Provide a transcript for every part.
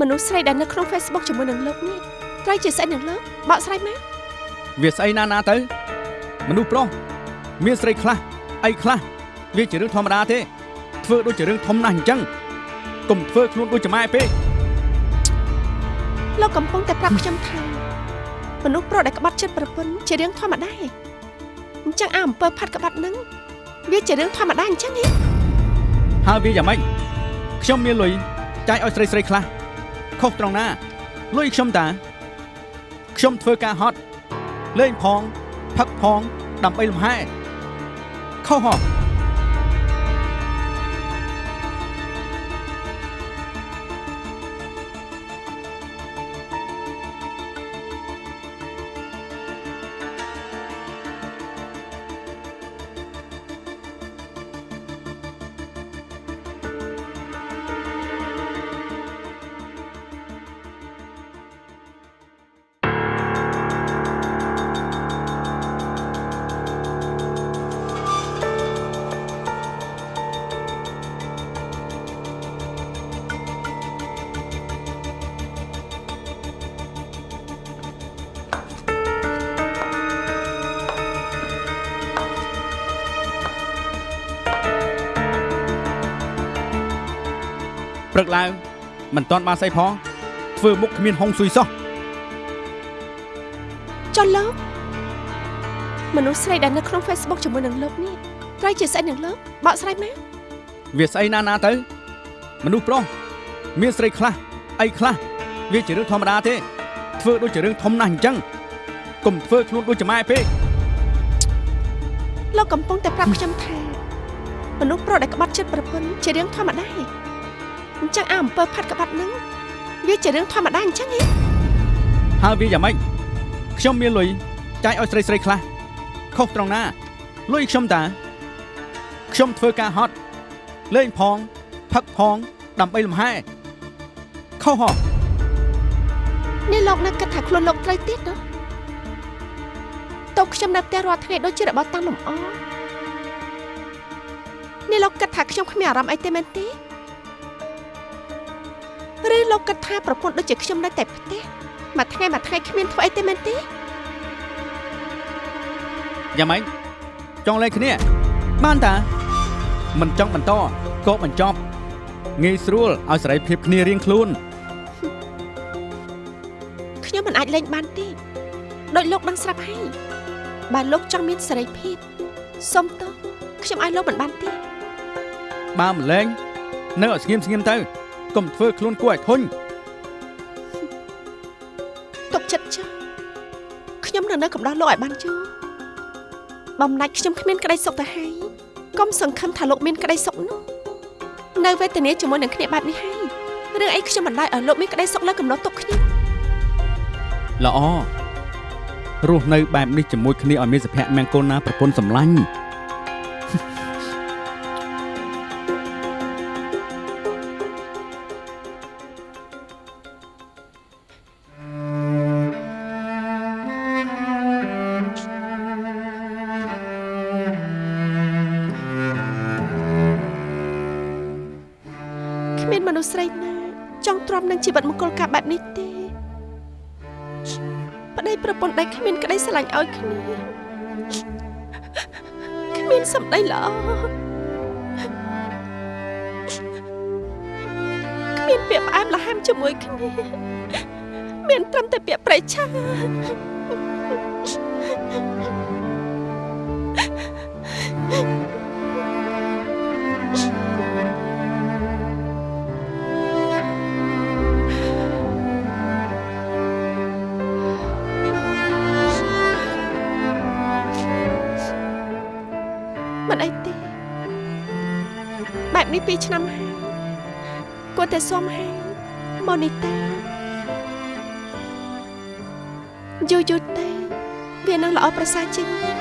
មនុស្សស្រីដែលនៅក្នុង Facebook ជាមួយនឹងលោកនេះត្រូវជាស្អីនឹងលោកបកស្រាយមកវាស្អីណាណាទៅ មនុស្សប្រុសមានស្រីខ្លះអីខ្លះវាជារឿងធម្មតាទេ ធ្វើដូចជារឿងធំណាស់អញ្ចឹងកុំធ្វើខ្លួនដូចចម៉ែពេកលោកកំពុងតែប្រាប់ខ្ញុំថាមនុស្សប្រុសដែលក្បត់ចិត្តប្រពន្ធជារឿងធម្មតាអញ្ចឹងអាអំពើផាត់ក្បត់នឹងវាជារឿងធម្មតាអញ្ចឹងហ៎ហើយវាយ៉ាងម៉េចខ្ញុំមានលុយចាយឲ្យស្រីស្រីខ្លះ ខុសត្រង់ណាលុយខ្ញុំតា ខ្ញុំធ្វើការហត់លេងផងផឹកផងដើម្បីលំហែខុសហ៎ ព្រឹកឡើងមិនទាន់បានស្អីផងធ្វើមុខគ្មានហុងស៊ុយសោះចុះលោកមនុស្សស្រីដែលនៅក្នុង Facebook ជាមួយនឹងលោកនេះត្រូវជាស្អីនឹងលោកបកស្រាយមកវាស្អីណាណាទៅ មនុស្សប្រុសមានស្រីខ្លះអីខ្លះវាជារឿងធម្មតាទេ ធ្វើដូចជារឿងធំណាស់អញ្ចឹងកុំធ្វើខ្លួនដូចចម៉ែពេកលោកកំពុងតែប្រាប់ខ្ញុំថាមនុស្សប្រុសដែលក្បត់ចិត្តប្រពន្ធជារឿងធម្មតា អញ្ចឹងអាអំពើផាត់ក្បត់នឹងវាជារឿងធម្មតាអញ្ចឹងហ៎ហើយវាយ៉ាងម៉េចខ្ញុំមានលុយចាយឲ្យស្រីស្រីខ្លះខុសត្រង់ណាលុយខ្ញុំតាខ្ញុំធ្វើការហត់លេងផងផឹកផងដើម្បីលំហែខុសហ៎នេះលោកនៅគិតថាខ្លួនលោកត្រូវទៀតណាតោះខ្ញុំនៅផ្ទះរាល់ថ្ងៃដូចជារបស់តាំងលំអនេះលោកគិតថាខ្ញុំគ្មានអារម្មណ៍អីទេមែនទេ ឬលោកគិតថាប្រពន្ធដូចជាខ្ញុំនៅតែផ្ទះមួយថ្ងៃមួយថ្ងៃគ្មានធ្វើអីទេមែនទេយ៉ាងម៉េចចង់លេងគ្នាបានតាមិនចង់បន្តក៏បញ្ចប់ងាយស្រួលឲ្យសេរីភាពគ្នារៀងខ្លួនខ្ញុំមិនអាចលេងបានទេដោយលោកដឹងស្រាប់ហើយបើលោកចង់មានសេរីភាពសុំទោសខ្ញុំឲ្យលោកមិនបានទេបើមិនលេងនៅឲ្យស្ងៀមស្ងៀមទៅ កុំធ្វើខ្លួនគួរឲ្យធុញទុកចិត្តចុះខ្ញុំនៅនៅកំដោះលោកឲ្យបានយូរបំណាច់ខ្ញុំគ្មានក្តីសុខទៅហើយកុំសង្ឃឹមថាលោកមានក្តីសុខនោះនៅវេទនាជាមួយនឹងគ្នាបែបនេះហើយរឿងអីខ្ញុំមិនដែរឲ្យលោកមានក្តីសុខលើកំណត់ទុកខ្ញុំល្អរស់នៅបែបនេះជាមួយគ្នាឲ្យមានសុភមង្គលណាប្រពន្ធសម្លាញ់ វិតមង្គលការបែបនេះទេប្តីប្រពន្ធដែលគ្មានក្តីស្រឡាញ់ឲ្យគ្នាគ្មានសម្ដីល្អគ្មានពាក្យផ្អែមល្ហែមជាមួយគ្នាមានត្រឹមតែពាក្យប្រេឆាមិ នេះពីរឆ្នាំហើយគួរតែសុំហើយមកនេះទេយូរយូរទេវានឹងល្អប្រសើរជាងនេះ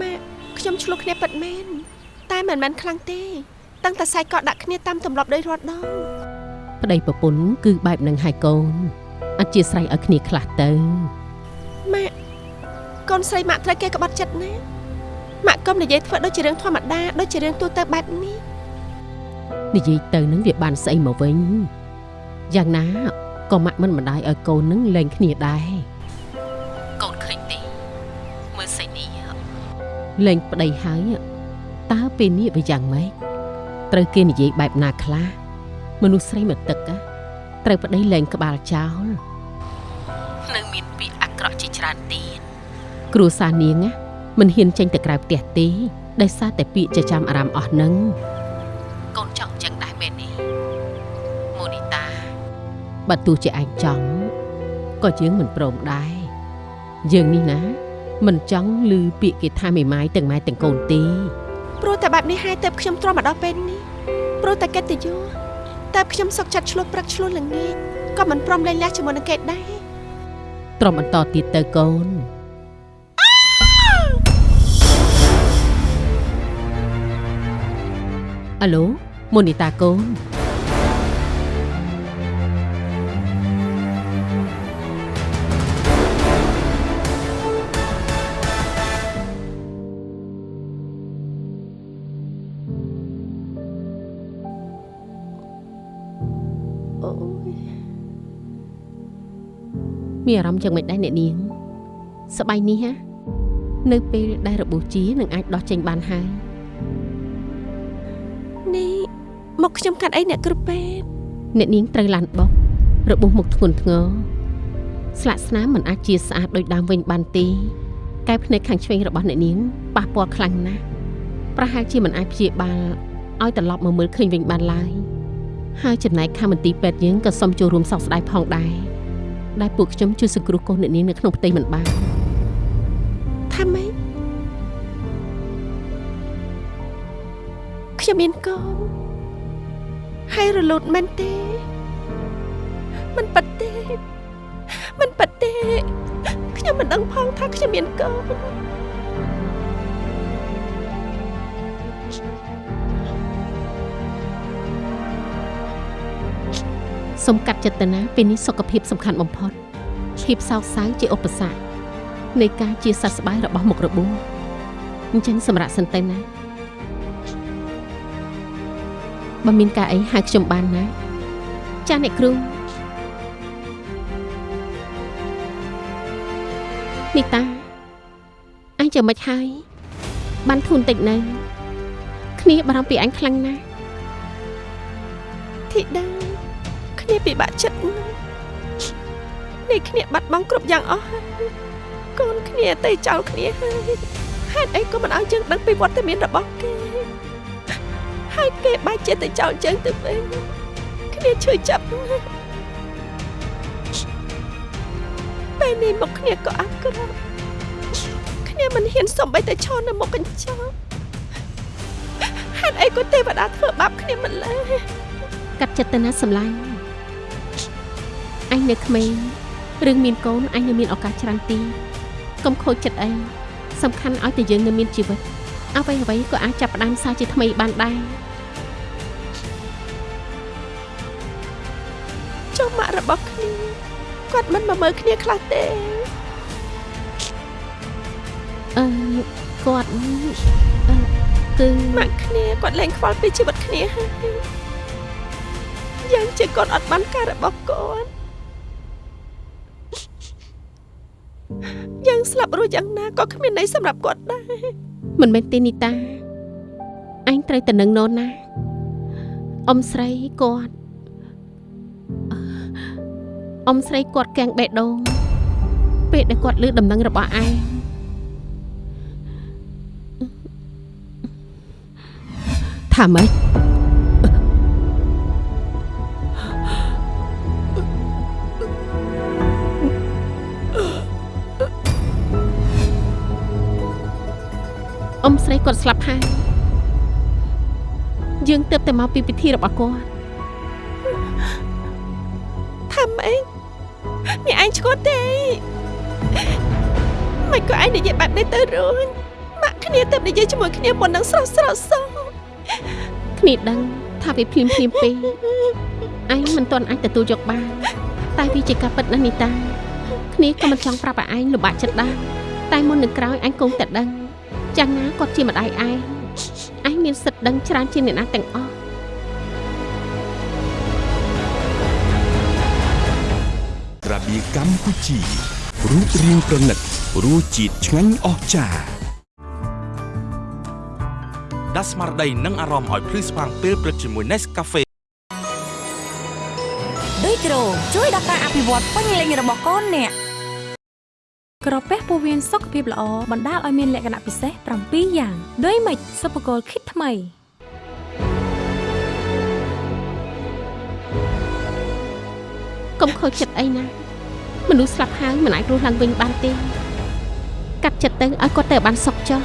ម៉ាក់ខ្ញុំឆ្លោះគ្នាពិតមែនតែមិនមែនខ្លាំងទេ តាំងតែសាយកកដាក់គ្នាតាមទម្លាប់ដោយរាល់ដងប្តីប្រពន្ធគឺបែបនឹងហើយកូនអធិស្ឋានឲ្យគ្នាខ្លះទៅម៉ាក់កូនស្រីម៉ាក់ត្រូវគេក្បត់ចិត្តណាម៉ាក់កុំនិយាយធ្វើដូចជារឿងធម្មតាដូចជារឿងទូទៅបែបនេះនិយាយទៅនឹងវាបានស្អីមកវិញយ៉ាងណាក៏ម៉ាក់មិនម្ដាយឲ្យកូននឹងលែងគ្នាដែរកូនឃើញទេមើលស្អីនេះលែងប្តីហើយតើពេលនេះវាយ៉ាងម៉េច ត្រូវគេនិយាយបែបណាខ្លះមនុស្សស្រីមកទឹកណាត្រូវប្តីលែងក្បាលចោលនឹងមានពាក្យអាក្រក់ជាច្រើនទៀតគ្រួសារនាងណាមិនហ៊ានចេញទៅក្រៅផ្ទះទេដោយសារតែពាក្យចចាមអារម្មណ៍អស់នឹងកូនចង់ចឹងដែរមែនទេម៉ូនីតាបើទោះជាឯងចង់ក៏យើងមិនព្រមដែរយើងនេះណា មិនចង់ឮពាក្យគេថាមេម៉ាយទាំងម៉ែទាំងកូនទេព្រោះតែ បែបនេះហើយទៅខ្ញុំទ្រាំមកដល់ពេលនេះព្រោះតែកិត្តិយសតែខ្ញុំសុកចិត្តឆ្លោះព្រឹកឆ្លោះល្ងាចក៏មិនព្រមលែងលះជាមួយនឹងគេដែរត្រមបន្តទៀតទៅកូនអាឡូម៉ូនីតាកូន មានអារម្មណ៍យ៉ាងម៉េចដែរអ្នកនាងសប្បាយនេះហ៎នៅពេលដែលរបួសជានឹងអាចដោះចេញបានហើយនេះមកខ្ញុំកាត់អីអ្នកគ្រូពេទ្យអ្នកនាងត្រូវឡានបុករបួសមុខធ្ងន់ធ្ងរស្លាកស្នាមមិនអាចជាស្អាតដូចដើមវិញបានទេកែភ្នែកខាងឆ្វេងរបស់អ្នកនាងប៉ះពាល់ខ្លាំងណាស់ប្រហែលជាមិនអាចព្យាបាលឲ្យត្រឡប់មកមើលឃើញវិញបានឡើយហើយចំណែកខាងមន្ទីរពេទ្យយើងក៏សូមចូលរួមសោកស្ដាយផងដែរ ដែលពួកខ្ញុំជួយសង្គ្រោះកូនអ្នកនាងនៅក្នុងផ្ទៃមិនបានថាម៉េចខ្ញុំមានកូនហើយរលូតមែនទេមិនប៉ាត់ទេមិនប៉ាត់ទេខ្ញុំមិនដឹងផងថាខ្ញុំមានកូន សូមកាត់ចិត្តនាពេលនេះសុខភាពសំខាន់បំផុតភាពសោកសៅជាឧបសគ្គនៃការជាសះស្បើយរបស់មុខរបួសអញ្ចឹងសម្រាប់សិនទៅណាបើមានការអីហៅខ្ញុំបានណា ចាស់អ្នកគ្រូនីតាអញចាំមិនហើយបានធូនតិចនៅគ្នាបារម្ភពីអញខ្លាំងណាស់ធីតា គ្នាពិបាកចិត្តណាស់នេះគ្នាបាត់បង់គ្រប់យ៉ាងអស់ហើយកូនគ្នាទៅចោលគ្នាហើយហេតុអីក៏មិនឲ្យយើងដឹងពីវត្តមានរបស់គេហើយគេបែកចិត្តទៅចោលយើងទៅវិញគ្នាឈឺចាប់ណាស់ពេលនេះមកគ្នាក៏អាក្រក់គ្នាមិនហ៊ានសំបីតែឈរនៅមុខកញ្ចក់ហេតុអីក៏ទេវតាធ្វើបាបគ្នាមិនလဲកាត់ចិត្តទៅណាសម្លាញ់ អញនៅក្មេងរឿងមានកូនអញនៅមានឱកាសច្រើនទីកុំខូចចិត្តអីសំខាន់ឲ្យតែយើងនៅមានជីវិតអ្វីអ្វីក៏អាចចាប់ផ្ដើមសារជាថ្មីបានដែរចុះម៉ាក់របស់គ្នាគាត់មិនមកមើលគ្នាខ្លះទេអឺគាត់អឺគឺម៉ាក់គ្នាគាត់លែងខ្វល់ពីជីវិតគ្នាហើយយ៉ាងជាគាត់អត់បានការរបស់គាត់ យ៉ាងស្លាប់រស់យ៉ាងណាក៏គ្មានន័យសម្រាប់គាត់ដែរមិនមែនទេនីតាអញត្រូវតែនឹងនរណាអ៊ំស្រីគាត់អឺអ៊ំស្រីគាត់កាំងបេះដូងពេលដែលគាត់លើដំណឹងរបស់ឯងថាម៉េច គាត់ស្លាប់ហើយយើងទើបតែមកពីពិធីរបស់គាត់ថាម៉េចមានឯងឈួតទេមិនក៏ឯងនិយាយបែបនេះទៅរួញម៉ាក់គ្នាទៅនិយាយជាមួយគ្នាមុននឹងស្រស់ស្រស់សោះគ្នាដឹងថាវាភ្លាមភ្លាមពេកឯងមិនទាន់អាចទទួលយកបានតែវាជាការពិតណាស់នីតាគ្នាក៏មិនចង់ប្រាប់ឲ្យឯងលំបាកចិត្តដែរតែមុននឹងក្រោយឯងគង់តែដឹង យ៉ាងណាគាត់ជាម្ដាយឯងឯងមានសិទ្ធិដឹងច្រើនជាងអ្នកណាទាំងអស់ក្រាបៀកម្ពុជារូបរាងប្រណិតរសជាតិឆ្ងាញ់អស្ចារ្យដាស់ស្មារតីនិងអារម្មណ៍ឲ្យភ្លឺស្វាងពេលព្រឹកជាមួយ Nescafe ដូចក្រូជួយដល់ការអភិវឌ្ឍពេញលេញរបស់កូនអ្នក ក្រពះពោះវៀនសុខភាពល្អបណ្ដាលឲ្យមានលក្ខណៈពិសេស7យ៉ាងដូចម៉េចសុភគលគិតថ្មីកុំខូចចិត្តអីណាមនុស្សស្លាប់ហើយមិនអាចរស់ឡើងវិញបានទេកាត់ចិត្តទៅឲ្យគាត់ទៅបានសុខចុះ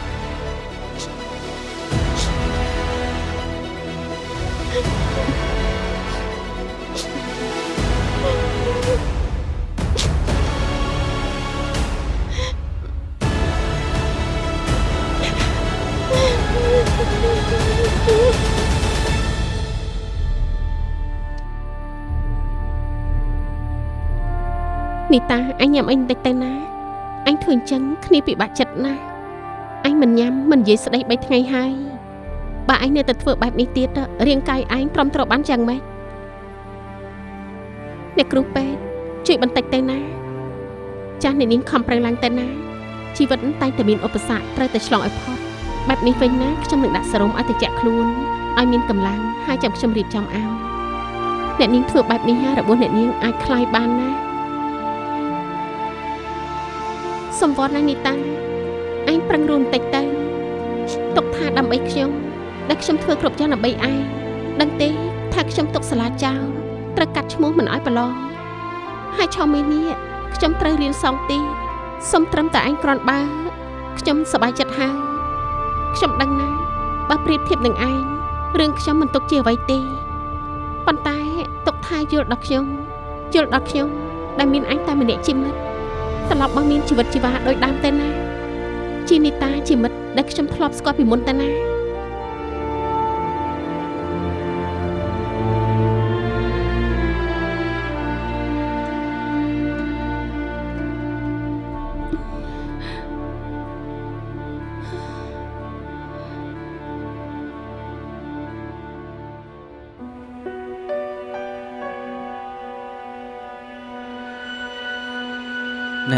នីតាអញញ៉ាំអីបន្តិចទៅណាអញធ្វើអញ្ចឹងគ្នាពិបាកចិត្តណាស់អញមិនញ៉ាំមិននិយាយស្ដី3ថ្ងៃហើយបើអញនៅតែធ្វើបែបនេះទៀតរាងកាយអញព្រមត្រូវបានយ៉ាងម៉េចអ្នកគ្រូពេទ្យជួយបន្តិចទៅណាចាស់អ្នកនាងខំប្រឹងឡើងទៅណាជីវិតតែងតែមានឧបសគ្គត្រូវតែឆ្លងឲ្យផុតបែបនេះវិញណាខ្ញុំនឹងដាក់សេរ៉ូមឲ្យត្រជាក់ខ្លួនឲ្យមានកម្លាំងហើយចាំខ្ញុំរៀបចំឲ្យអ្នកនាងធ្វើបែបនេះហើយរបួសអ្នកនាងអាចคลายបានណា សំវត្តណាស់នីតាឯងប្រឹងរួមបន្តិចទៅទុកថាដើម្បីខ្ញុំដែលខ្ញុំធ្វើគ្រប់យ៉ាងដើម្បីឯងដឹងទេថាខ្ញុំទុកសាលាចោលត្រូវកាត់ឈ្មោះមិនឲ្យប្រឡងហើយឆោមីនេះខ្ញុំត្រូវរៀនសងទីសុំត្រឹមតែឯងគ្រាន់បើខ្ញុំសប្បាយចិត្តហើយខ្ញុំដឹងណាបើប្រៀបធៀបនឹងឯងរឿងខ្ញុំមិនទុកជាអ្វីទេប៉ុន្តែទុកថាយល់ដល់ខ្ញុំយល់ដល់ខ្ញុំដែលមានអញតែម្នាក់ជាមិត្ត ត្រឡប់មកមានជីវិតជីវ៉ាដូចដើមទៅណា ជានីតាជាមិត្តដែលខ្ញុំធ្លាប់ស្គាល់ពីមុនទៅណា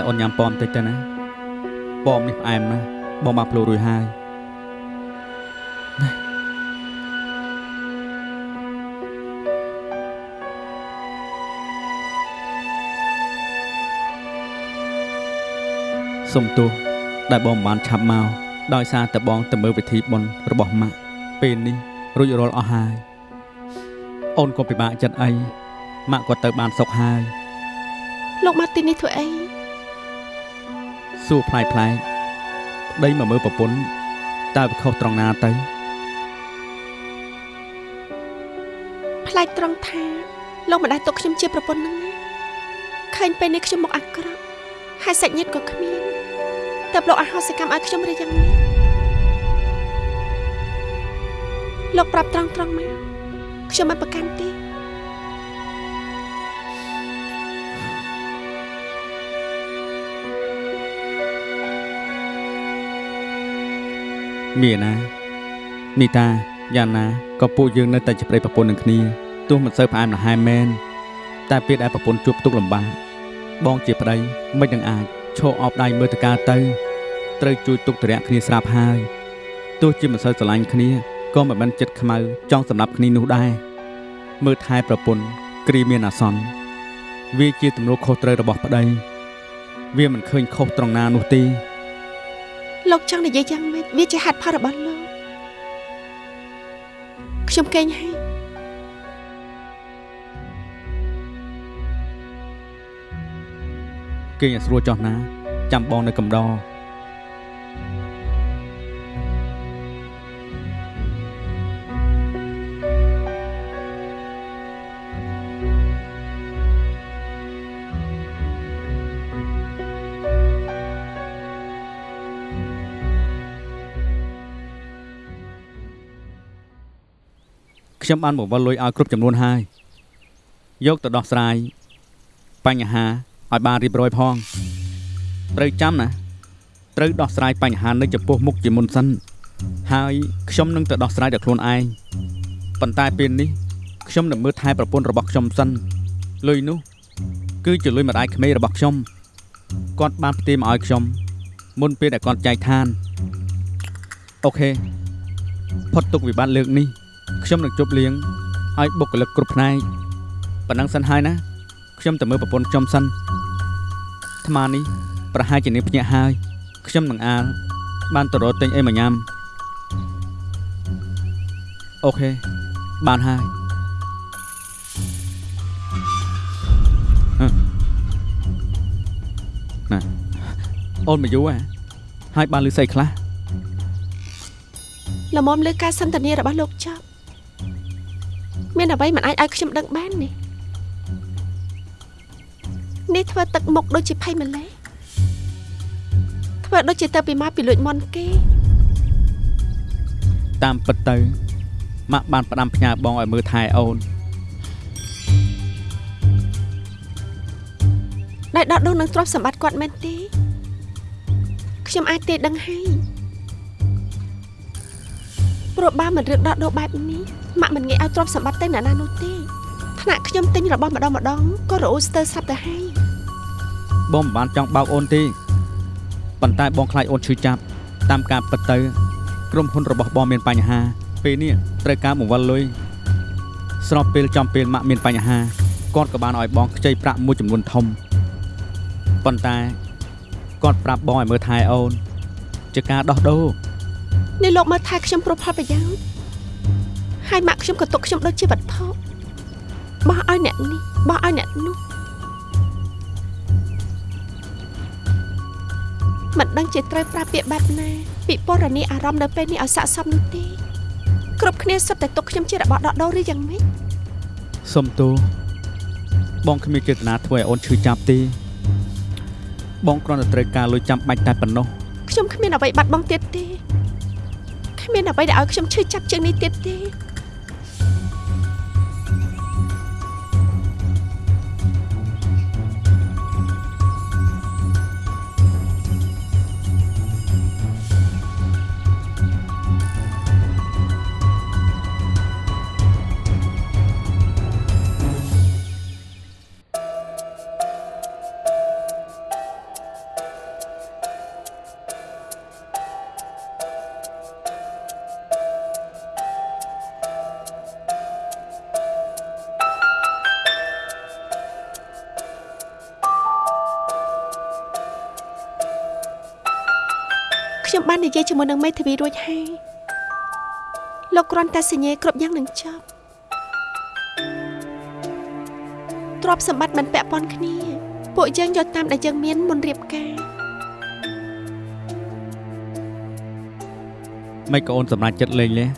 អូនញ៉ាំប៉មតិចទៅណាប៉មនេះផ្អែមណាស់បងបានភ្លូរួយហើយសុំទោសដែលបងមិនបានឆាប់មកដោយសារតែបងទៅមើលពិធីបុណ្យរបស់ម៉ាក់ពេលនេះរួចរាល់អស់ហើយអូនក៏ពិបាកចិត្តអីម៉ាក់ក៏ទៅបានសុខហើយលោកមកទីនេះធ្វើអី សួរផ្លែកផ្លែកប្តីមកមើលប្រពន្ធតើវាខុសត្រង់ណាទៅផ្លែកត្រង់ថាលោកម្ដាយទុកខ្ញុំជាប្រពន្ធនឹងណាឃើញពេលនេះខ្ញុំមកអាក្រក់ហើយសាច់ញាតិក៏គ្មានតែលោកអហោសកម្មឲ្យខ្ញុំឬយ៉ាងនេះលោកប្រាប់ត្រង់ត្រង់មកខ្ញុំមិនប្រកាន់ទេ មានណានីតាយ៉ាងណាក៏ពួកយើងនៅតែជាប្តីប្រពន្ធនឹងគ្នាទោះមិនសូវផ្អែមល្ហែមមែនតែពេលដែលប្រពន្ធជួបទុកលំបាកបងជាប្តីមិននឹងអាចឈរអបដៃមើលតកាទៅត្រូវជួយទុកទរៈគ្នាស្រាប់ហើយទោះជាមិនសូវស្រឡាញ់គ្នាក៏មិនបានចិត្តខ្មៅចង់សម្រាប់គ្នានោះដែរមើលថែប្រពន្ធគ្រាមានអាសន្នវាជាទំនួលខុសត្រូវរបស់ប្តី វាមិនឃើញខុសត្រង់ណានោះទេ លោកចង់និយាយយ៉ាងម៉េចវាជាហេតុផលរបស់លោកខ្ញុំកេងហើយគេឲ្យស្រួលចោះណា ចាំបងនៅកំដរ ខ្ញុំបានបង្វិលលុយឲ្យគ្រប់ចំនួនហើយយកទៅដោះស្រាយបញ្ហាឲ្យបានរៀបរយផងត្រូវចាំណាត្រូវដោះស្រាយបញ្ហានៅចំពោះមុខជាមុនសិនហើយខ្ញុំនឹងទៅដោះស្រាយដោយខ្លួនឯងប៉ុន្តែពេលនេះខ្ញុំនឹងមើលថែប្រពន្ធរបស់ខ្ញុំសិនលុយនោះ គឺជាលុយម្ដាយក្មេករបស់ខ្ញុំគាត់បានផ្ទេរមកឲ្យខ្ញុំមុនពេលដែលគាត់ចែកឋានអូខេផុតទុកវិបត្តិលើកនេះ ខ្ញុំនឹងជប់លៀងឲ្យបុគ្គលិកគ្រប់ផ្នែកប៉ុណ្ណឹងសិនហើយណាខ្ញុំទៅមើលប្រពន្ធខ្ញុំសិនអាត្មានេះប្រហែលជានាងភ្ញាក់ហើយខ្ញុំនឹងអាលបានទៅរកទិញអីមកញ៉ាំអូខេបានហើយអឺណាអូនមកយូរហ៎ហើយបានលឺស្អីខ្លះល្មមលើការសន្ទនារបស់លោកចប់ មានអ្វីមិនអាចឲ្យខ្ញុំដឹងបាននេះនេះធ្វើទឹកមុខដូចជាភ័យម្លេះធ្វើដូចជាទៅពីមកពីលួចមន់គេ តាមពិតទៅម៉ាក់បានផ្ដាំផ្ញើបងឲ្យមើលថែអូនដែលដកដូរនឹងទ្រព្យសម្បត្តិគាត់មែនទេខ្ញុំអាចទេដឹងហើយ ព្រោះបើមិនរឿងដកដូរបែបនេះម៉ាក់មិនងាយឲ្យទ្រព្យសម្បត្តិទៅអ្នកណានោះទេថ្នាក់ខ្ញុំទិញរបស់ម្ដងម្ដងក៏រអ៊ូស្ទើរស្រាប់ទៅហើយបងមិនបានចង់បោកអូនទេប៉ុន្តែបងខ្លាចអូនឈឺចាប់តាមការពិតទៅ ក្រុមហ៊ុនរបស់បងមានបញ្ហា ពេលនេះត្រូវការបង្វិលលុយស្របពេលចំពេលម៉ាក់មានបញ្ហាគាត់ក៏បានឲ្យបងខ្ចីប្រាក់មួយចំនួនធំប៉ុន្តែគាត់ប្រាប់បងឲ្យមើលថែអូនជាការដោះដូរ នេះលោកមើលថែខ្ញុំប្រផលប្រយោជន៍ហើយម៉ាក់ខ្ញុំក៏ទុកខ្ញុំដូចជាវត្ថុបោះឲ្យអ្នកនេះបោះឲ្យអ្នកនោះមិនដឹងជាត្រូវប្រើពាក្យបែបណាពិពណ៌នាអារម្មណ៍នៅពេលនេះឲ្យស័ក្តិសមនោះទេគ្រប់គ្នាសុទ្ធតែទុកខ្ញុំជារបស់ដកដូរឬយ៉ាងម៉េចសុំទោសបងគ្មានចេតនាធ្វើឲ្យអូនឈឺចាប់ទេបងគ្រាន់តែត្រូវការលុយចាំបាច់តែប៉ុណ្ណោះខ្ញុំគ្មានអ្វីបាត់បង់ទៀតទេ គ្មានអ្វីដែលឲ្យខ្ញុំឈឺចាប់ជាងនេះទៀតទេ ននិយាយជាមួយនឹងមេធាវីរួចហើយលោកគ្រាន់តែសញ្ញាគ្រប់យ៉ាងនឹងចប់ទ្រព្យសម្បត្តិមិនពាក់ព័ន្ធគ្នា ពួកយើងយកតាមដែលយើងមានមុនរៀបការមិនក៏អូនសម្រេចចិត្តលេងលះ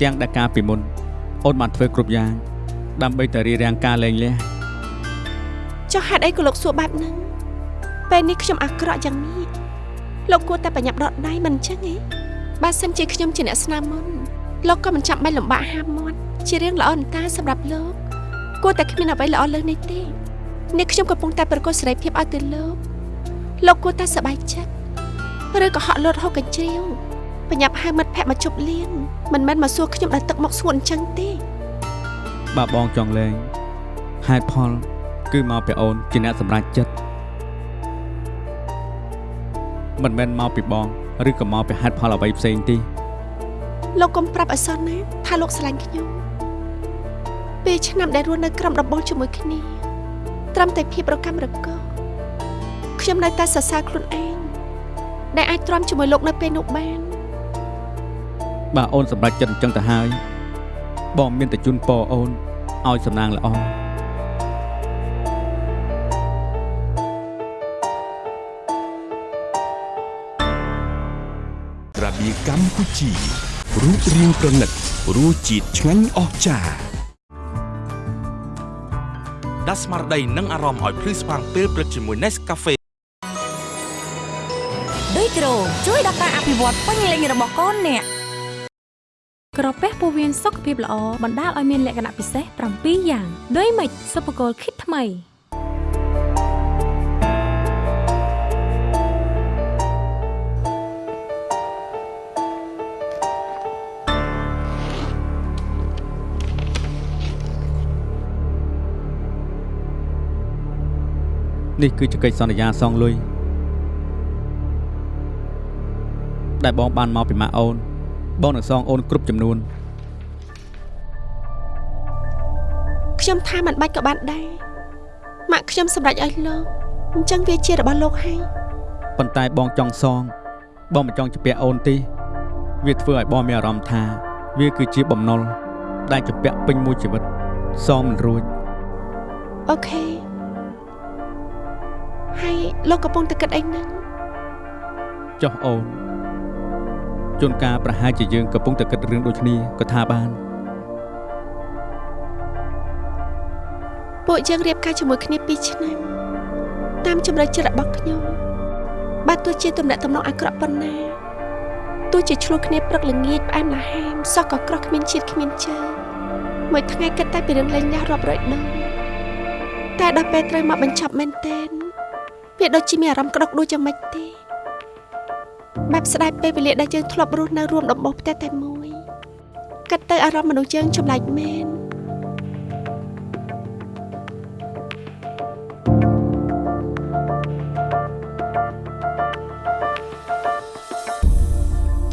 ទាំងដែលការពីមុន អូនបានធ្វើគ្រប់យ៉ាង ដើម្បីតែរៀបរៀងការលេងលះចុះហេតុអីក៏លោកសួរបែបហ្នឹង ពេលនេះខ្ញុំអាក្រក់យ៉ាងនេះលោកគួរតែបញ្ញាប់ដកដៃមិនអញ្ចឹងទេបើសិនជាខ្ញុំជាអ្នកស្នាមមុនលោកក៏មិនចាំបាច់លំបាកហាមមាត់ជារឿងល្អអន្តាសម្រាប់លោកគួរតែគ្មានអ្វីល្អលើសនេះទេនេះខ្ញុំកំពុងតែប្រកួតសេរីភាពឲ្យទៅលោកលោកគួរតែសប្បាយចិត្តឬក៏ហក់លោតហូបកញ្ជ្រៀវបញ្ញាប់ហៅមិត្តភក្តិមកជប់លៀងមិនមែនមកសួរខ្ញុំដល់ទឹកមកសួរអញ្ចឹងទេបើបងចង់លេងហេតុផលគឺមកពីអូនជាអ្នកសម្រេចចិត្ត មិនមែនមកពីបងឬក៏មកពីហេតុផលអ្វីផ្សេងទេលោកកុំប្រាប់អសនណាថាលោកស្រឡាញ់ខ្ញុំពេលឆ្នាំដែលរស់នៅក្រោមដំបូលជាមួយគ្នាត្រឹមតែភាពរកម្មរកោខ្ញុំនៅតែសរសើរខ្លួនឯងដែលអាចទ្រាំជាមួយលោកនៅពេលនោះបានបើអូនសម្រេចចិត្តអញ្ចឹងទៅហើយបងមានតែជូនពរអូនឲ្យសំណាងល្អ កម្ពុជារូបរាងប្រណិតរសជាតិឆ្ងាញ់អស្ចារ្យដាស់ស្មារតីនិងអារម្មណ៍ឲ្យភ្លឺស្វាងពេលព្រឹកជាមួយ Nescafe ដូចក្រូជួយដល់ការអភិវឌ្ឍពេញលេញរបស់កូនអ្នកក្រពះពោះវៀនសុខភាពល្អបណ្ដាលឲ្យមានលក្ខណៈពិសេស7យ៉ាង ដូចម៉េចសុបកលគិតថ្មី នេះគឺជាកិច្ចសន្យាសងលុយដែលបងបានមកពីម៉ាក់អូន បងនឹងសងអូនគ្រប់ចំនួនខ្ញុំថាមិនបាច់ក៏បានដែរម៉ាក់ខ្ញុំសម្រេចឲ្យលោកអញ្ចឹងវាជារបស់លោកហើយប៉ុន្តែបងចង់សង បងមិនចង់ជពាក់អូនទេវាធ្វើឲ្យបងមានអារម្មណ៍ថាវាគឺជាបំណុលដែលជពាក់ពេញមួយជីវិតសងមិនរួចអូខេហើយ លោកកំពុងតែគិតអីហ្នឹងចុះអូនជួនកាលប្រហែលជាយើងកំពុងតែគិតរឿងដូចគ្នាក៏ថាបានពួកយើងរៀបការជាមួយគ្នា2ឆ្នាំតាមជំរឿចិត្តរបស់ខ្ញុំបើទោះជាទំនាក់ទំនងអាក្រក់ប៉ុណ្ណាទោះជាឆ្លោះគ្នាព្រឹកល្ងាចផ្អែមល្ហែមសោះក៏ក្រោះគ្មានជាតិគ្មានជើងមួយថ្ងៃគិតតែពីរឿងលេងលះរាប់រយដងតែដល់ពេលត្រូវមកបញ្ចប់មែនទែន វាដូចជាមានអារម្មណ៍ក្តុកដូចយ៉ាងម៉េចទេបែបស្ដាយពេលវេលាដែលយើងធ្លាប់រស់នៅរួមដំបូលផ្ទះតែមួយគិតទៅអារម្មណ៍មនុស្សយើងចម្លែកមែន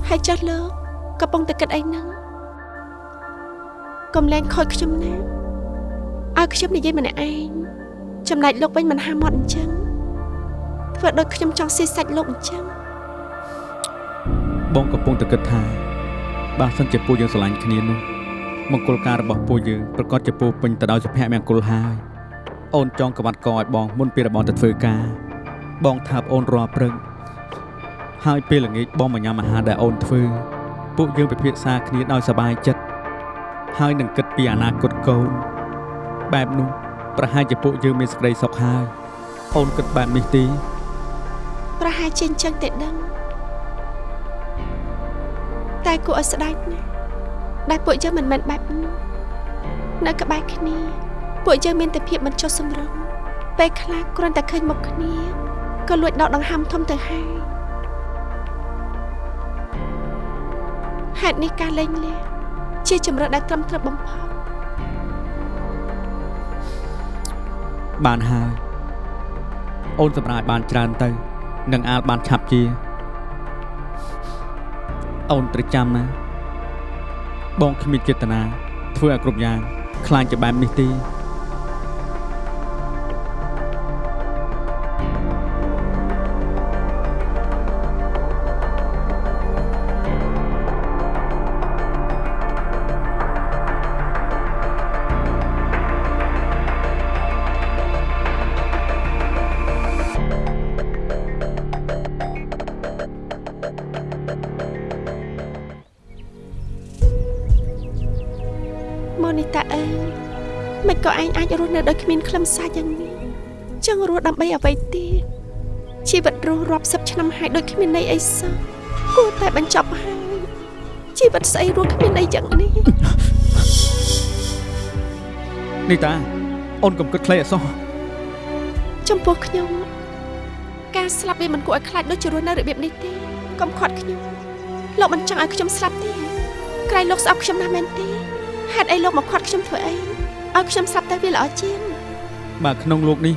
ហើយចុះលោកកំពុងតែគិតអីហ្នឹងកុំលែងខូចខ្ញុំណាឲ្យខ្ញុំនិយាយម្នាក់ឯងចំណែកលោកវិញមិនហាមាត់អញ្ចឹង ធ្វើដូចខ្ញុំចង់ស៊ីសាច់លោកអញ្ចឹងបងកំពុងតែគិតថាបើសិនជាពួកយើងស្រឡាញ់គ្នានោះមង្គលការរបស់ពួកយើងប្រកាសជាពោរពេញទៅដោយសុភមង្គលហើយអូនចង់ក្បាត់កឲ្យបងមុនពេលរបស់ទៅធ្វើការ បងថាបអូនរាល់ព្រឹកហើយពេលល្ងាចបងមកញ៉ាំអាហារដែលអូនធ្វើពួកយើងពិភាក្សាគ្នាដោយសប្បាយចិត្តហើយនឹងគិតពីអនាគតកូន បែបនោះប្រហែលជាពួកយើងមានសេចក្តីសុខហើយអូនគិតបែបនេះទេ ប្រហែលជាអញ្ចឹងទេដឹងតែគួរឲ្យស្ដាយណាស់ដែលពួកយើងមិនមែនបែបនោះនៅក្បែរគ្នា ពួកយើងមានតែភាពមិនចុះសម្រុងពេលខ្លះគ្រាន់តែឃើញមុខគ្នាក៏លួចដកដង្ហើមធំទៅហើយហេតុនេះការលេងលះជាជំរឿនដែលត្រឹមត្រូវបំផុតបានហើយអូនសម្រាប់ឲ្យបានច្រើនទៅ នឹងអាលបានឆាប់ជា អូនត្រូវចាំណា បងគ្មានចេតនាធ្វើឲ្យគ្រប់យ៉ាងខ្លាចជាបែបនេះទេ នៅដោយគ្មានខ្លឹមសារយ៉ាងនេះចង់រស់ដើម្បីអ្វីទៀតជីវិតរស់រាប់សិបឆ្នាំហើយដូចគ្មានន័យអីសោះគួរតែបញ្ចប់ហើយជីវិតស្អីរស់គ្មានន័យយ៉ាងនេះនេះតាអូនកុំគិតខ្លីអសោះចំពោះខ្ញុំការស្លាប់វាមិនគួរឲ្យខ្លាចដូចជារស់នៅរបៀបនេះទេកុំខាត់ខ្ញុំលោកមិនចង់ឲ្យខ្ញុំស្លាប់ទេក្រែងលោកស្អប់ខ្ញុំណាស់មែនទេហេតុអីលោកមកខាត់ខ្ញុំធ្វើអី ឲ្យខ្ញុំស្លាប់ទៅវាល្អជាងបាទក្នុងលោកនេះ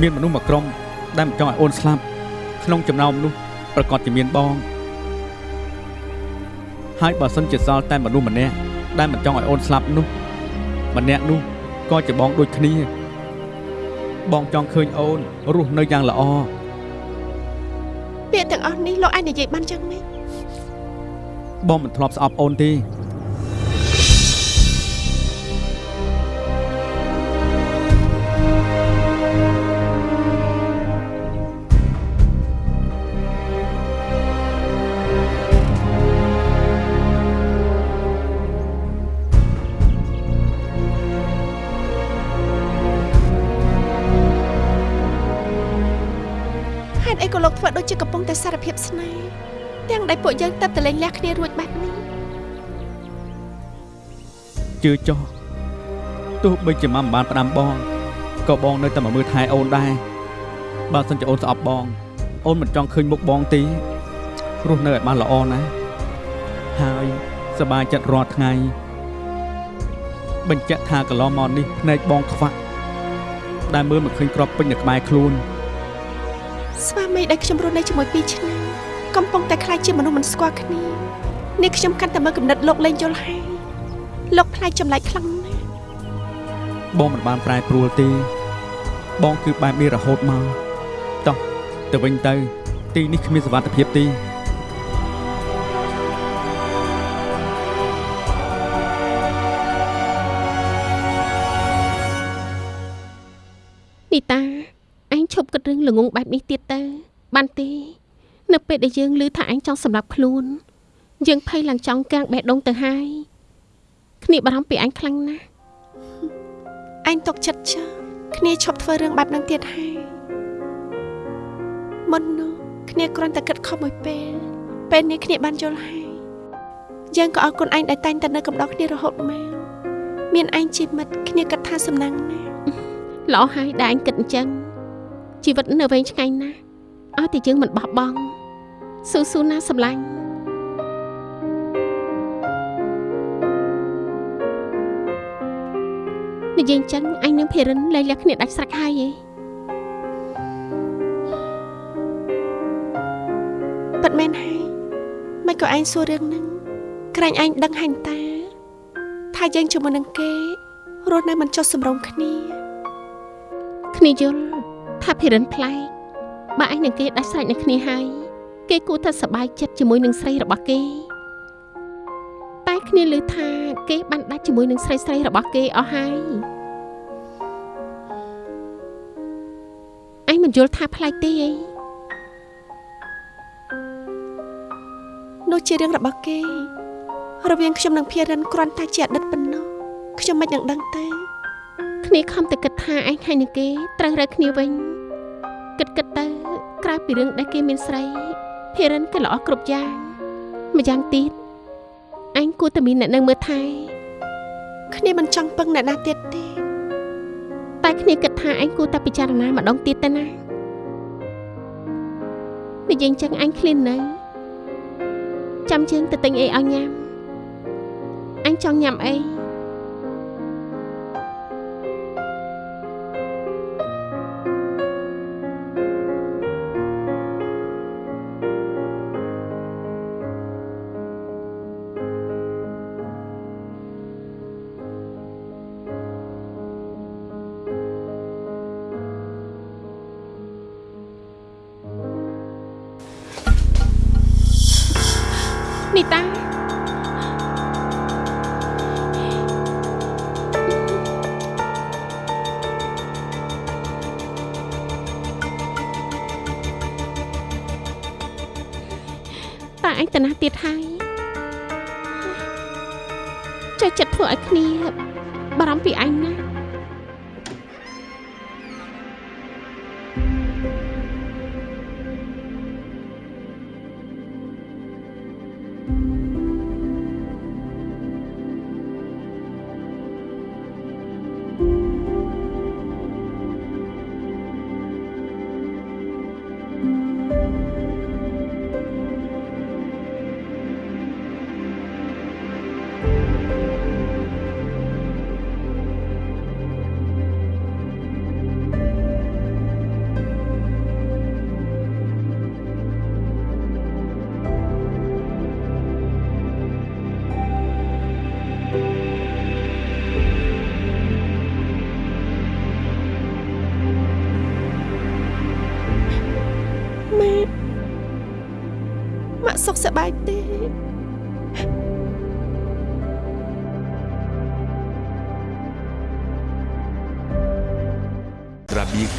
មានមនុស្សមួយក្រុមដែលមិនចង់ឲ្យអូនស្លាប់ក្នុងចំណោមនោះប្រកាសជាមានបងហើយបើសិនជាសល់តែមនុស្សម្នាក់ដែលមិនចង់ឲ្យអូនស្លាប់នោះម្នាក់នោះក៏ជាបងដូចគ្នា បងចង់ឃើញអូនរស់នៅយ៉ាងល្អពាក្យទាំងអស់នេះលោកអាចនិយាយបានចឹងម៉េចបងមិនធ្លាប់ស្អប់អូនទេ តែសារភាពស្នេហ៍ទាំងដែលពួកយើងទៅតែលេងលះគ្នារួចបែបនេះជឿចុះទោះបីជាម៉ាំមិនបានផ្ដាំបងក៏បងនៅតែមកមើលថែអូនដែរបើសិនជាអូនស្អប់បង អូនមិនចង់ឃើញមុខបងទេរស់នៅឲ្យបានល្អណាស់ហើយសប្បាយចិត្តរាល់ថ្ងៃបញ្ជាក់ថាកន្លងមកនេះភ្នែកបងខ្វាក់ដែលមើលមិនឃើញក្របពេញនៅក្បែរខ្លួន ស្វាមីដែលខ្ញុំរស់នៅជាមួយ2ឆ្នាំកំពុងតែខ្លាចជាមនុស្សមិនស្គាល់គ្នានេះខ្ញុំកាន់តែមើលគំនិតលោកលែងយល់ហើយលោកផ្លាយចម្លែកខ្លាំងណាស់បងមិនបានប្រែប្រួលទេបងគឺបែបនេះរហូតមកតោះទៅវិញទៅ ទីនេះគ្មានសុវត្ថិភាពទេនីតាឯ ងឈប់គិតរឿងល្ងងបែបនេះទៀតទៅ បានទេ នៅពេលដែលយើងឮថាឯងចង់សម្លាប់ខ្លួន យើងភ័យឡើងចង់កាំងបេះដូងទៅហើយគ្នាបារម្ភពីឯងខ្លាំងណាស់អញຕົកចិត្តចោលគ្នាឈប់ធ្វើរឿងបែបហ្នឹងទៀតហើយមុននោះគ្នាគ្រាន់តែគិតខុសមួយពេល ពេលនេះគ្នាបានយល់ហើយយើងក៏អរគុណឯងដែលតែងតែនៅកំដរគ្នារហូតមកមានឯងជាមិត្តគ្នាគិតថាសំណាងណាស់ល្អហើយដែលឯងគិតអញ្ចឹង ជីវិតនៅវែងឆ្ងាយណាស់ឲ្យតែយើងមិនបោះបង់ស៊ូស៊ូណាសម្លាញ់និយាយអញ្ចឹងអញនឹងភេរិនលែងលះគ្នាដាច់ស្រេចហើយឯងពិតមែនហើយមិនក៏ឯងសួររឿងហ្នឹងក្រែងឯងដឹងហាញ់តា ថាយើងជាមួយនឹងគេរស់នៅមិនចុះសម្រុងគ្នាគ្នាយល់ ថាភេរិនប្លែកបើឯងនឹងគេដាច់ស្រេចនឹងគ្នាហើយគេគួរតែសប្បាយចិត្តជាមួយនឹងស្រីរបស់គេតែគ្នាឮថាគេបានដាច់ជាមួយនឹងស្រីស្រីរបស់គេអស់ហើយឯងមិនយល់ថាប្លែកទេអីនោះជារឿងរបស់គេ រវាងខ្ញុំនិងភារិនគ្រាន់តែជាអតីតប៉ុណ្ណោះខ្ញុំមិននឹងដឹងទេ គ្នាខំតែគិតថាឯងហើយនឹងគេត្រូវរើគ្នាវិញគិតគិតទៅក្រៅពីរឿងដែលគេមានស្រីភេរិនក៏ល្អគ្រប់យ៉ាងម្យ៉ាងទៀតឯងគួរតែមានអ្នកនៅមើលថែគ្នាមិនចង់ពឹងអ្នកណាទៀតទេតែគ្នាគិតថាឯងគួរតែពិចារណាម្ដងទៀតទៅណានិយាយអញ្ចឹងអញឃ្លាននៅចាំជើងទៅទិញអីឲ្យញ៉ាំអញចង់ញ៉ាំអី នីតាតាឯងតាណាទៀតហើយចូលចិត្តធ្វើឲ្យគ្នាបារម្ភពីអញណា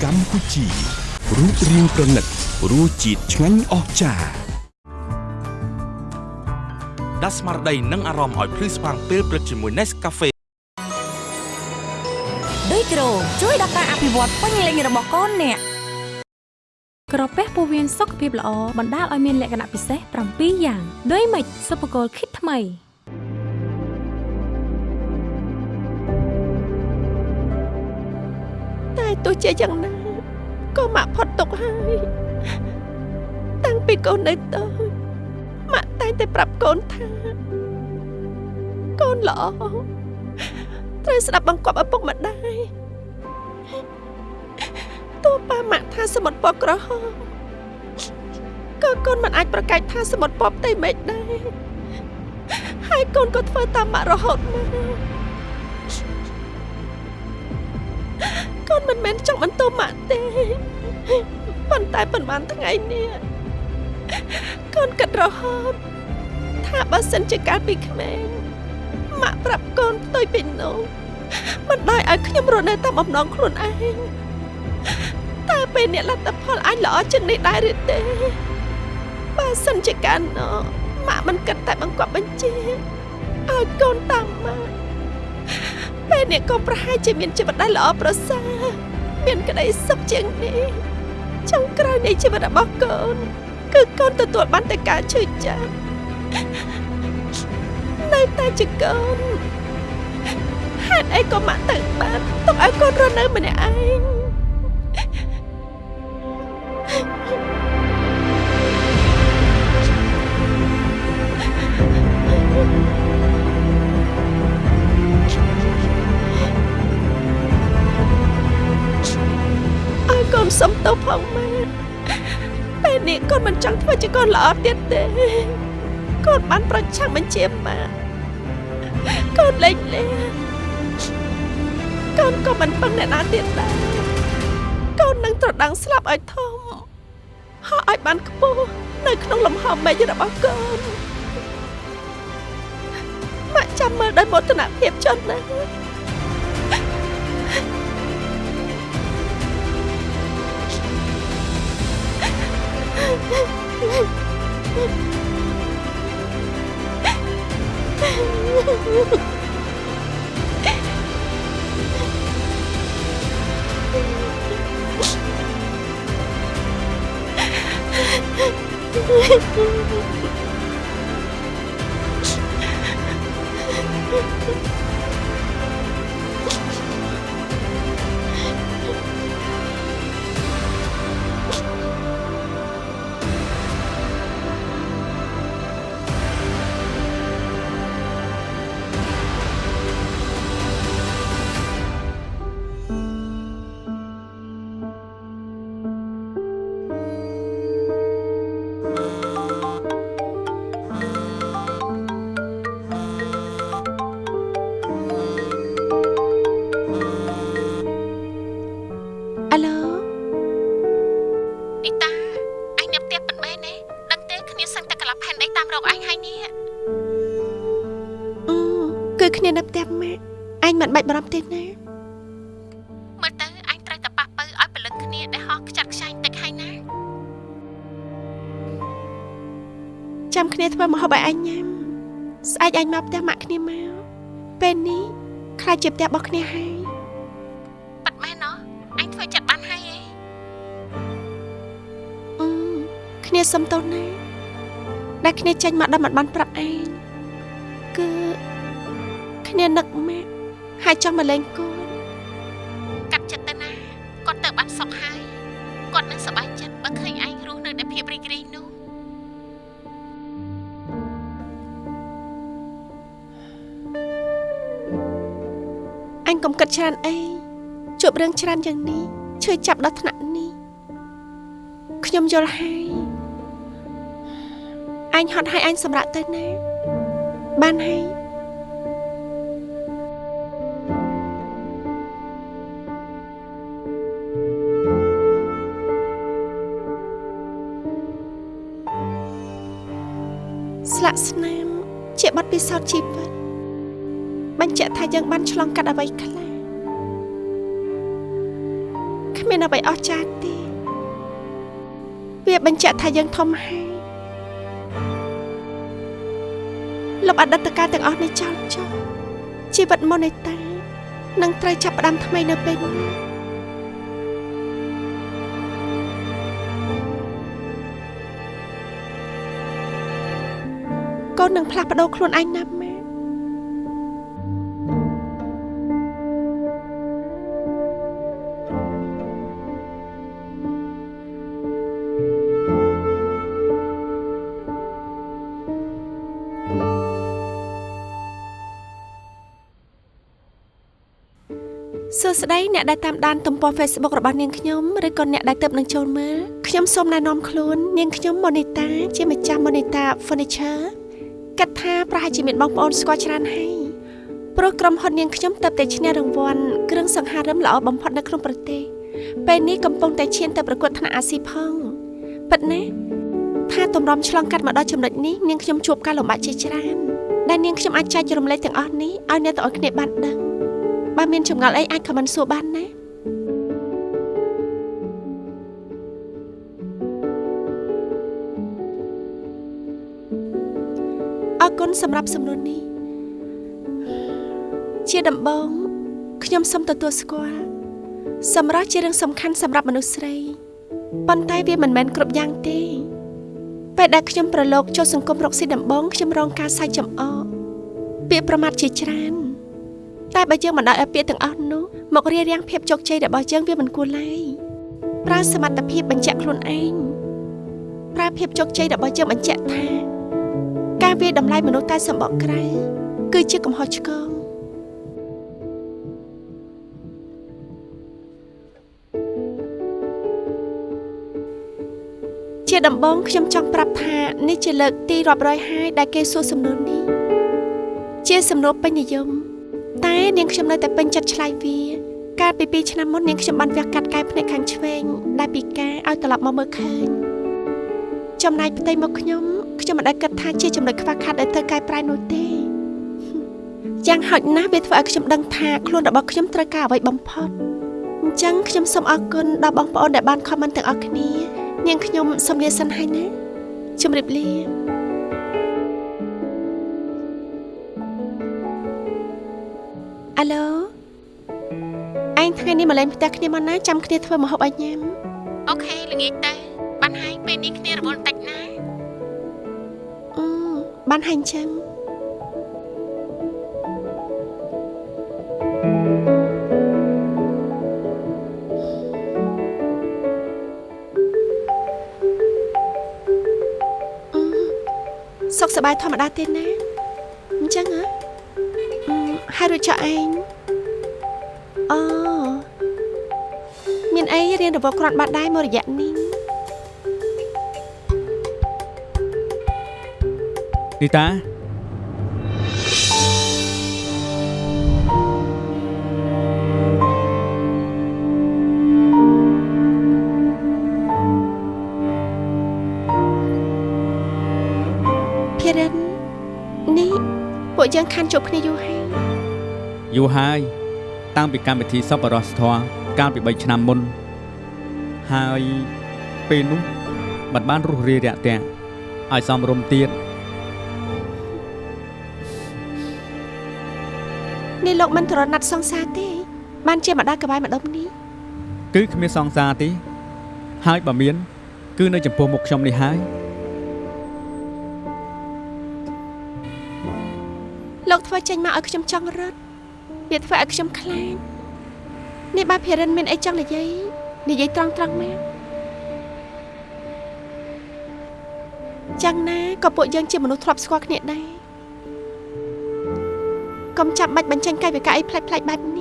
ក្រាបៀកម្ពុជារូបរាងប្រណិតរសជាតិឆ្ងាញ់អស្ចារ្យដាស់ស្មារតីនិងអារម្មណ៍ឲ្យភ្លឺស្វាងពេលព្រឹកជាមួយ Nescafe ដូចក្រូជួយដល់ការអភិវឌ្ឍពេញលេញរបស់កូនអ្នកក្រពះពោះវៀនសុខភាពល្អបណ្ដាលឲ្យមានលក្ខណៈពិសេស7យ៉ាង ដូចម៉េចសុបកលគិតថ្មី ទោះជាយ៉ាងណាក៏ម៉ាក់ផុតទុកហើយតាំងពីកូននៅតូចម៉ាក់តែងតែប្រាប់កូនថាកូនល្អត្រូវស្ដាប់បង្គាប់ឪពុកម្ដាយទោះប៉ាម៉ាក់ថាសមុទ្រពណ៌ក្រហមក៏កូនមិនអាចប្រកែកថាសមុទ្រពណ៌ផ្ទៃមេឃដែរហើយកូនក៏ធ្វើតាមម៉ាក់រហូតមក កូនមិនមែនចង់បន្តម៉ាក់ទេប៉ុន្តែប៉ុន្មានថ្ងៃនេះកូនគិតរហូតថាបើសិនជាកាលពីក្មេងម៉ាក់ប្រាប់កូនផ្ទុយពីនោះមិនដោយឲ្យខ្ញុំរស់នៅតាមអំណងខ្លួនឯងតែពេលនេះលទ្ធផលអាចល្អជាងនេះដែរឬទេបើសិនជាកាលនោះម៉ាក់មិនគិតតែបង្កប់បញ្ជាឲ្យកូនតាមម៉ាក់ ពេលនេះកូនប្រហែលជាមានជីវិតដែលល្អប្រសើរមានក្តីសុខជាងនេះចុងក្រោយនៃជីវិតរបស់កូន គឺកូនទទួលបានតែការឈឺចាប់នៅតែជាកូនហេតុអីក៏ម៉ាក់ទៅបានទុកឲ្យកូនរស់នៅម្នាក់ឯងឲ្កូនសុំទោសផងម៉ែពេលនេះកូនមិនចង់ធ្វើជាកូនល្អទៀតទេកូនបានប្រឆាំងបញ្ជាម៉ាកូនលេងលេងកូនក៏មិនពឹងអ្នកណាទៀតដែរកូននឹងត្រដាំងស្លាប់ឲ្យធំហោះឲ្យបានខ្ពស់នៅក្នុងលំហមេឃរបស់កូនម៉ាក់ចាំមើលដោយមោទនភាពចុះណា អា ធ្វើម្ហូបឲ្យអញញ៉ាំស្អែកអញមកផ្ទះម៉ាក់គ្នាមកពេលនេះខ្លាចជាផ្ទះរបស់គ្នាហើយប៉ាត់មែនណោះអញធ្វើចិត្តបានហើយឯងអឺគ្នាសុំទោសណាដែលគ្នាចេញមកដល់មិនបានប្រាប់ឯងគឺគ្នានឹកម៉ាក់ហើយចង់មកលេងកូ អញកុំគិតច្រើនអីជួបរឿងច្រើនយ៉ាងនេះឈឺចាប់ដល់ថ្នាក់នេះខ្ញុំយល់ហើយអញហត់ឲ្យអញសម្រាប់ទៅណាបានហើយស្លាកស្នាមជាបទពិសោធន៍ជីវិតបញ្ជាក់ថាយើងបានឆ្លងកាត់អ្វីខ្លះ មានអ្វីអស្ចារ្យទេវាបញ្ជាក់ថាយើងធំហើយលុបអតីតកាលទាំងអស់នេះចោលចោលជីវិតមុននៃតានឹងត្រូវចាប់ផ្ដើមថ្មីនៅពេលនេះកូននឹងផ្លាស់ប្ដូរខ្លួនឯងណា សួស្តីអ្នកដែលតាមដានទំព័រ Facebook របស់នាងខ្ញុំឬក៏អ្នកដែលទៅនឹងចូលមើលខ្ញុំសូមណែនាំខ្លួននាងខ្ញុំម៉ូនីតាជាម្ចាស់ម៉ូនីតា Furniture គិតថាប្រហែលជាមានបងប្អូនស្គាល់ច្រើនហើយព្រោះក្រុមហ៊ុននាងខ្ញុំទៅតែឈ្នះរង្វាន់គ្រឿងសង្ហារឹមល្អបំផុតនៅក្នុងប្រទេសពេលនេះកំពុងតែឈានទៅប្រកួតថ្នាក់អាស៊ីផងពិតណាស់ថាទម្រាំឆ្លងកាត់មកដល់ចំណុចនេះនាងខ្ញុំជួបការលំបាកជាច្រើនដែលនាងខ្ញុំអាចចែករំលែកទាំងអស់នេះឲ្យអ្នកទាំងអស់គ្នាបានដឹង បើមានចម្ងល់អីអាចខមមិនសួរបានណាអរគុណសម្រាប់សំណួរនេះ ជាដំបូងខ្ញុំសូមទទួលស្គាល់សម្រាប់ជារឿងសំខាន់សម្រាប់មនុស្សស្រីប៉ុន្តែវាមិនមែនគ្រប់យ៉ាងទេ ពេលដែលខ្ញុំប្រឡូកចូលសង្គមរកស៊ីដំបងខ្ញុំរងការសាច់ចំអកពាក្យប្រមាថជាច្រើន តែបើយើងមិនដោយឲ្យពាក្យទាំងអស់នោះមករារាំងភាពជោគជ័យរបស់យើងវាមិនគួរឡើយប្រើសមត្ថភាពបញ្ជាក់ខ្លួនឯងប្រើភាពជោគជ័យរបស់យើងបញ្ជាក់ថាការវាយតម្លៃមនុស្សតែសម្បកក្រៅគឺជាកំហុសឆ្គងជាដំបងខ្ញុំចង់ប្រាប់ថានេះជាលើកទីរាប់រយហើយដែលគេសួរសំណួរនេះជាសំណួរពេញនិយម តែនាងខ្ញុំនៅតែពេញចិត្តឆ្លើយវាកាលពី2ឆ្នាំមុននាងខ្ញុំបានវះកាត់កែភ្នែកខាងឆ្វេងដែលពិការឲ្យត្រឡប់មកមើលឃើញចំណែកផ្ទៃមុខខ្ញុំខ្ញុំមិនដែលគិតថាជាចំណុចខ្វះខាតដែលត្រូវកែប្រែនោះទេយ៉ាងហោចណាស់វាធ្វើឲ្យខ្ញុំដឹងថាខ្លួនរបស់ខ្ញុំត្រូវការអ្វីបំផុតអញ្ចឹងខ្ញុំសូមអរគុណដល់បងប្អូនដែលបានខមមិនទាំងអស់គ្នា នាងខ្ញុំសូមលាសិនហើយណាជម្រាបលា អាឡូឯងថ្ងៃនេះមកលេងផ្ទះគ្នាមកណាចាំគ្នាធ្វើម្ហូបឲ្យញ៉ាំអូខេល្ងាចទៅបានហើយពេលនេះគ្នារវល់តិចណាអឺបានហើយអញ្ចឹងសុខសប្បាយធម្មតាទេណាអញ្ចឹងហ៎អឺហើយ រួចចុះឯងអូមានអីរៀនរវល់គ្រាន់បាត់ដែរមួយរយៈនេះនីតាភិរិននេះពួកយើងខានជួបគ្នាយូរហើយ យូរហើយ តាំងពីកម្មវិធីសប្បុរសធម៌កាលពី3ឆ្នាំមុន ហើយពេលនោះមិនបានរុះរាយរាក់ទាក់ឲ្យសំរុំទៀតនេះលោកមិនត្រណិតសង្សារទេ បានជាម្ដាយកបាយម្ដុំនេះគឺគ្មានសង្សារទេ ហើយបើមាន គឺនៅចំពោះមុខខ្ញុំនេះហើយលោកធ្វើចេញមកឲ្យខ្ញុំចង់រត់ វាធ្វើឲ្យខ្ញុំខ្លាចនេះបើភិរិនមានអីចង់និយាយនិយាយត្រង់ត្រង់មកយ៉ាងណាក៏ពួកយើងជាមនុស្សធ្លាប់ស្គាល់គ្នាដែរកុំចាប់បាច់បញ្ចេញកាយវិការអីផ្លេចផ្លេចបែបនេះ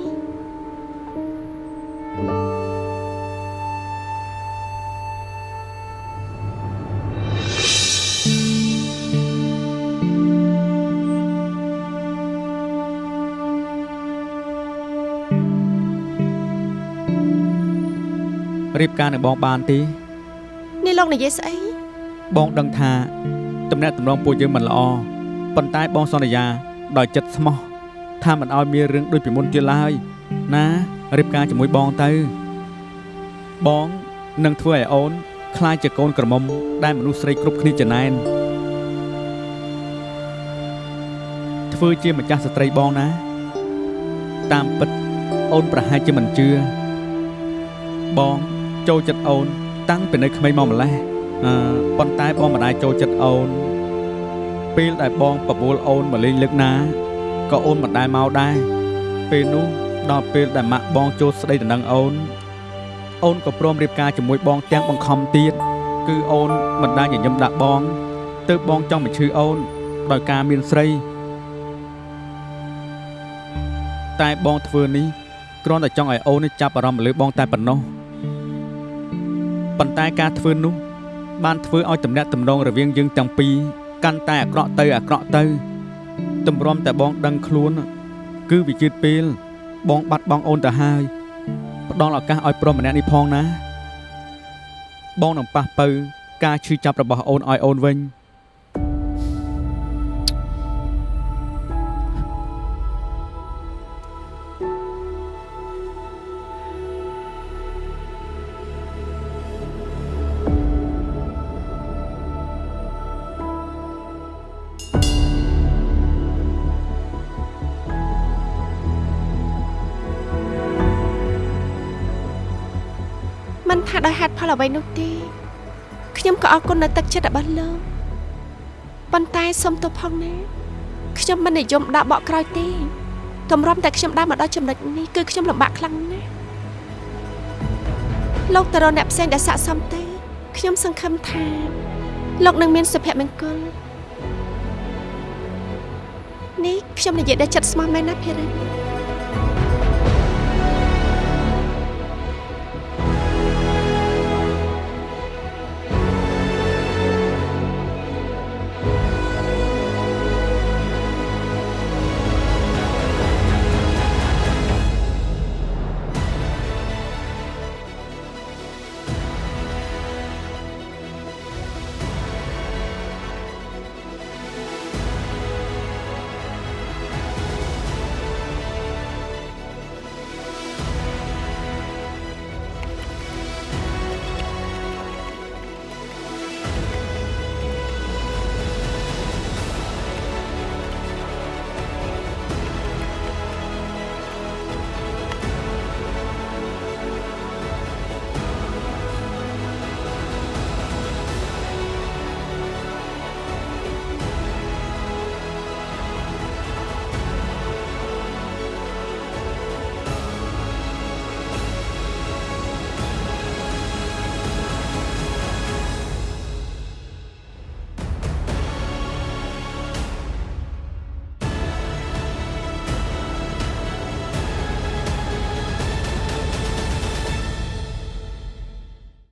រៀបការនឹងបងបានទេនេះលោកនិយាយស្អីបងដឹងថាតំណែងតំណងពួកយើងមិនល្អប៉ុន្តែបងសន្យាដោយចិត្តស្មោះថាមិនឲ្យមានរឿងដូចពីមុនទៀតឡើយណារៀបការជាមួយបងទៅ បងនឹងធ្វើឲ្យអូនខ្លាចជាកូនក្រមុំដែលមនុស្សស្រីគ្រប់គ្នាចំណែនធ្វើជាម្ចាស់ស្ត្រីបងណា តាមពិតអូនប្រហែលជាមិនជឿបង ចូលចិត្តអូន តាំងពីនៅក្មេងមកម្លេះអឺប៉ុន្តែបងមិនអាចចូលចិត្តអូន ពេលដែលបងបបួលអូនមកលេងលើកណាក៏អូនមិនដែលមកដែរពេលនោះដល់ពេលដែលម៉ាក់បងចូលស្ដីដណ្ដឹងអូន អូនក៏ព្រមរៀបការជាមួយបងទាំងបង្ខំទៀតគឺអូនមិនដែលញញឹមដាក់បងទើបបងចង់បញ្ឈឺអូន ដោយការមានស្រី តែបងធ្វើនេះគ្រាន់តែចង់ឲ្យអូននេះចាប់អារម្មណ៍លើបងតែប៉ុណ្ណោះ ប៉ុន្តែការធ្វើនោះ បានធ្វើឲ្យទំនាក់ទំនងរវាងយើងទាំងពីរកាន់តែអាក្រក់ទៅអាក្រក់ទៅទម្រាំតែបងដឹងខ្លួន គឺវាជឿពេល បងបាត់បង់អូនទៅហើយផ្ដល់ឱកាសឲ្យប្រុសម្នាក់នេះផងណា បងនឹងប៉ះពៅការឈឺចាប់របស់អូនឲ្យអូនវិញ អ្វីនោះទេខ្ញុំក៏អរគុណនៅទឹកចិត្តរបស់លោកប៉ុន្តែសូមទោសផងណាខ្ញុំមិននិយមដាក់បកក្រោយទេទម្រាំតែខ្ញុំដើរមកដល់ចំណុចនេះគឺខ្ញុំលំបាកខ្លាំងណាស់លោកតរអ្នកផ្សេងដែលស័ក្តិសមទេខ្ញុំសង្ឃឹមថាលោកនឹងមានសុភមង្គលនេះខ្ញុំនិយាយដែលចិត្តស្មោះមែនណាភារិន